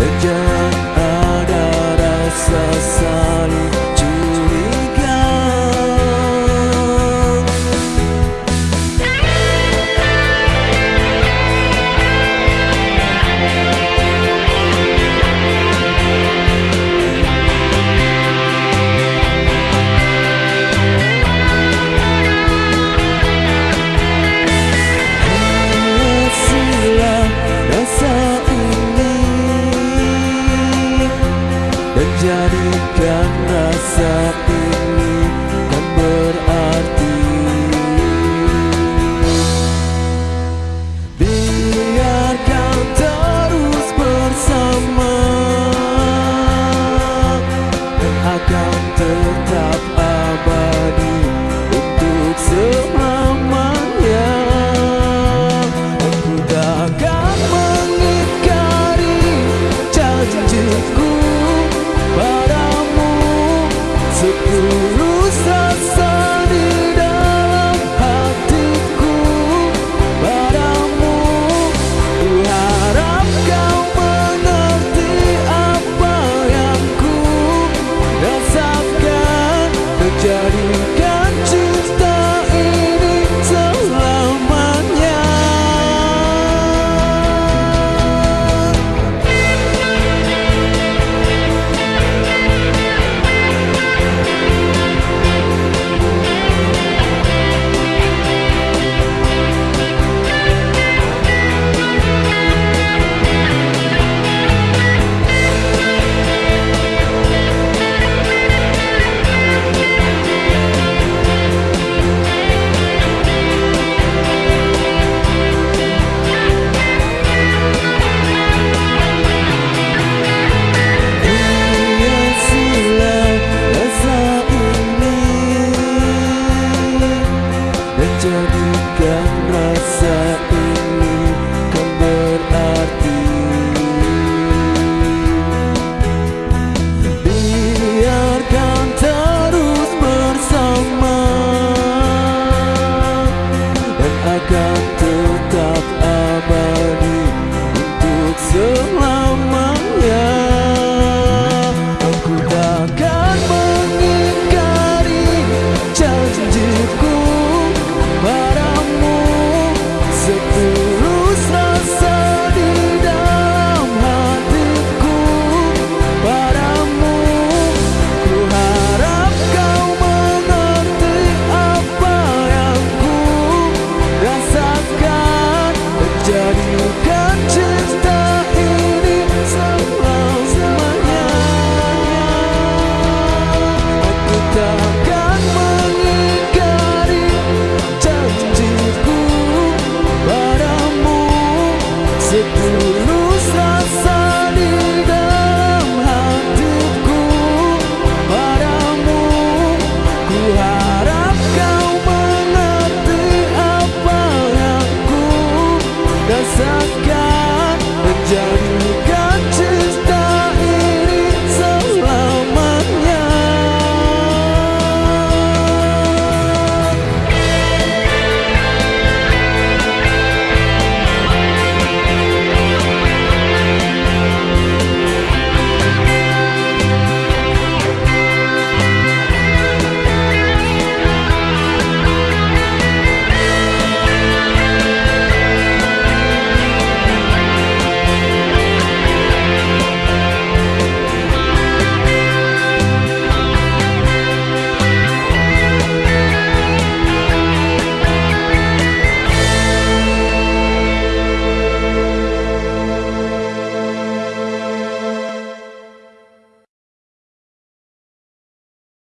The. just